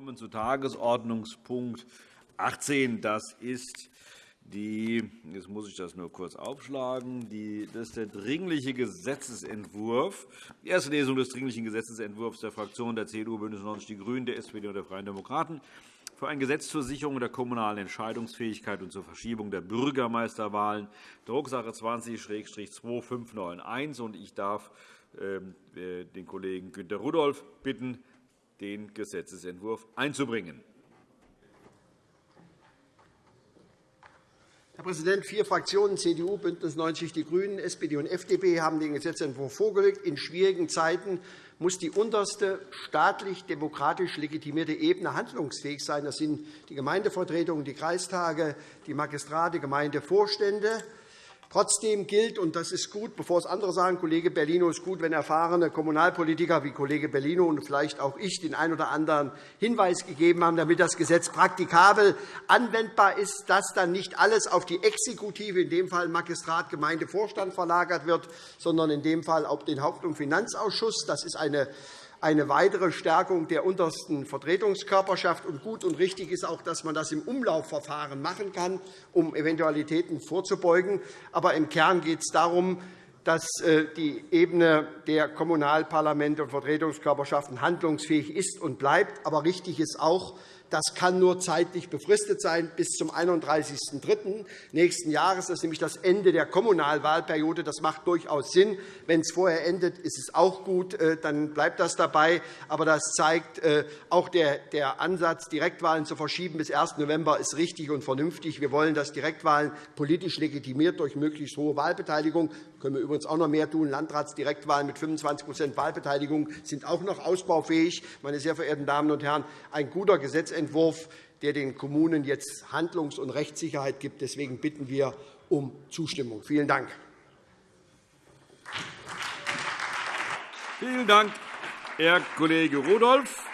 kommen zu Tagesordnungspunkt 18. Das ist die, jetzt muss ich das nur kurz aufschlagen. Die, das ist der dringliche Gesetzentwurf, die erste Lesung des dringlichen Gesetzentwurfs der Fraktionen der CDU, BÜNDNIS 90 die GRÜNEN, der SPD und der Freien Demokraten für ein Gesetz zur Sicherung der kommunalen Entscheidungsfähigkeit und zur Verschiebung der Bürgermeisterwahlen, Drucksache 20-2591. Ich darf ähm, äh, den Kollegen Günter Rudolph bitten, den Gesetzentwurf einzubringen. Herr Präsident! Vier Fraktionen CDU, BÜNDNIS 90 die GRÜNEN, SPD und FDP haben den Gesetzentwurf vorgelegt. In schwierigen Zeiten muss die unterste staatlich-demokratisch legitimierte Ebene handlungsfähig sein. Das sind die Gemeindevertretungen, die Kreistage, die Magistrate, Gemeindevorstände. Trotzdem gilt, und das ist gut, bevor es andere sagen, Kollege Bellino ist gut, wenn erfahrene Kommunalpolitiker wie Kollege Bellino und vielleicht auch ich den einen oder anderen Hinweis gegeben haben, damit das Gesetz praktikabel anwendbar ist, dass dann nicht alles auf die Exekutive, in dem Fall Magistrat, Gemeindevorstand, verlagert wird, sondern in dem Fall auf den Haupt- und Finanzausschuss. Das ist eine eine weitere Stärkung der untersten Vertretungskörperschaft. Und gut und richtig ist auch, dass man das im Umlaufverfahren machen kann, um Eventualitäten vorzubeugen. Aber im Kern geht es darum, dass äh, die Ebene der Kommunalparlamente und Vertretungskörperschaften handlungsfähig ist und bleibt. Aber richtig ist auch, das kann nur zeitlich befristet sein bis zum 31.03. nächsten Jahres. Das ist nämlich das Ende der Kommunalwahlperiode. Das macht durchaus Sinn. Wenn es vorher endet, ist es auch gut. Äh, dann bleibt das dabei. Aber das zeigt, äh, auch der Ansatz, Direktwahlen zu verschieben bis 1. November, ist richtig und vernünftig. Wir wollen, dass Direktwahlen politisch legitimiert durch möglichst hohe Wahlbeteiligung können wir übrigens auch noch mehr tun. Landratsdirektwahlen mit 25% Wahlbeteiligung sind auch noch ausbaufähig. Meine sehr verehrten Damen und Herren, ein guter Gesetzentwurf, der den Kommunen jetzt Handlungs- und Rechtssicherheit gibt. Deswegen bitten wir um Zustimmung. Vielen Dank. Vielen Dank, Herr Kollege Rudolph.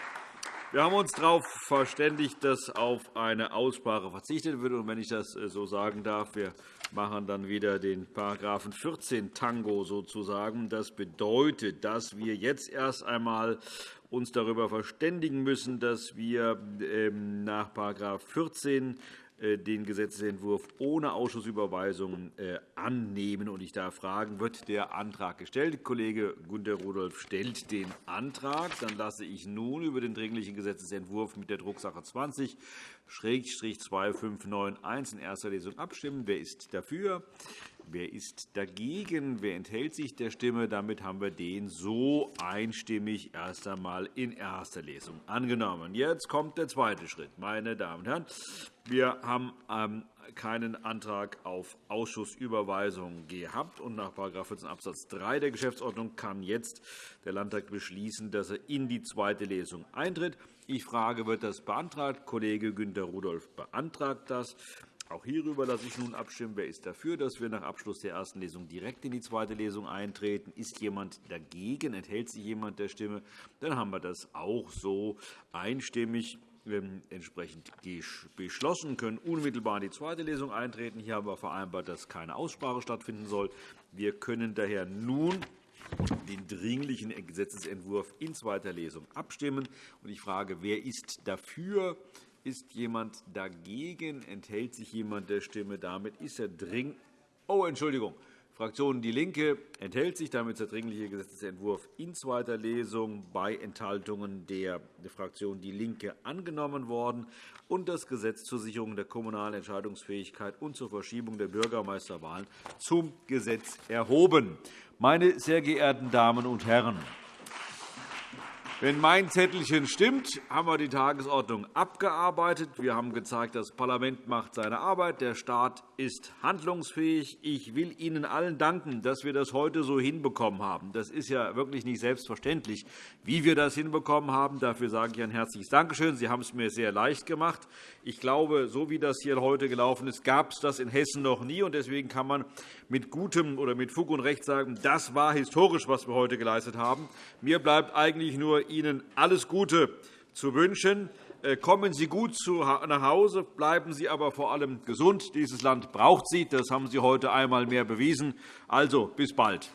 Wir haben uns darauf verständigt, dass auf eine Aussprache verzichtet wird. Und wenn ich das äh, so sagen darf, wir machen dann wieder den § 14 Tango sozusagen. Das bedeutet, dass wir jetzt erst einmal uns darüber verständigen müssen, dass wir ähm, nach § 14 äh, den Gesetzentwurf ohne Ausschussüberweisung äh, annehmen. Ich darf fragen, wird der Antrag gestellt? Kollege Gunter Rudolph stellt den Antrag. Dann lasse ich nun über den Dringlichen Gesetzentwurf mit der Drucksache 20 2591 in erster Lesung abstimmen. Wer ist dafür? Wer ist dagegen? Wer enthält sich der Stimme? Damit haben wir den so einstimmig erst einmal in erster Lesung angenommen. Jetzt kommt der zweite Schritt. Meine Damen und Herren, wir haben ähm, keinen Antrag auf Ausschussüberweisung gehabt. Und nach § 14 Abs. 3 der Geschäftsordnung kann jetzt der Landtag beschließen, dass er in die zweite Lesung eintritt. Ich frage, wird das beantragt? Kollege Günter Rudolph beantragt das. Auch hierüber lasse ich nun abstimmen. Wer ist dafür, dass wir nach Abschluss der ersten Lesung direkt in die zweite Lesung eintreten? Ist jemand dagegen? Enthält sich jemand der Stimme? Dann haben wir das auch so einstimmig ähm, entsprechend beschlossen, können unmittelbar in die zweite Lesung eintreten. Hier haben wir vereinbart, dass keine Aussprache stattfinden soll. Wir können daher nun den Dringlichen Gesetzentwurf in zweiter Lesung abstimmen. Ich frage, wer ist dafür? Ist jemand dagegen? Enthält sich jemand der Stimme? Damit ist er dring. Oh, Entschuldigung. Fraktion DIE LINKE enthält sich. Damit der Dringliche Gesetzentwurf in zweiter Lesung bei Enthaltungen der Fraktion DIE LINKE angenommen worden und das Gesetz zur Sicherung der kommunalen Entscheidungsfähigkeit und zur Verschiebung der Bürgermeisterwahlen zum Gesetz erhoben. Meine sehr geehrten Damen und Herren, wenn mein Zettelchen stimmt, haben wir die Tagesordnung abgearbeitet. Wir haben gezeigt, das Parlament macht seine Arbeit, der Staat ist handlungsfähig. Ich will Ihnen allen danken, dass wir das heute so hinbekommen haben. Das ist ja wirklich nicht selbstverständlich, wie wir das hinbekommen haben. Dafür sage ich ein herzliches Dankeschön. Sie haben es mir sehr leicht gemacht. Ich glaube, so wie das hier heute gelaufen ist, gab es das in Hessen noch nie. Deswegen kann man mit gutem oder mit Fug und Recht sagen, das war historisch, was wir heute geleistet haben. Mir bleibt eigentlich nur, Ihnen alles Gute zu wünschen. Äh, kommen Sie gut nach Hause, bleiben Sie aber vor allem gesund. Dieses Land braucht Sie. Das haben Sie heute einmal mehr bewiesen. Also, bis bald.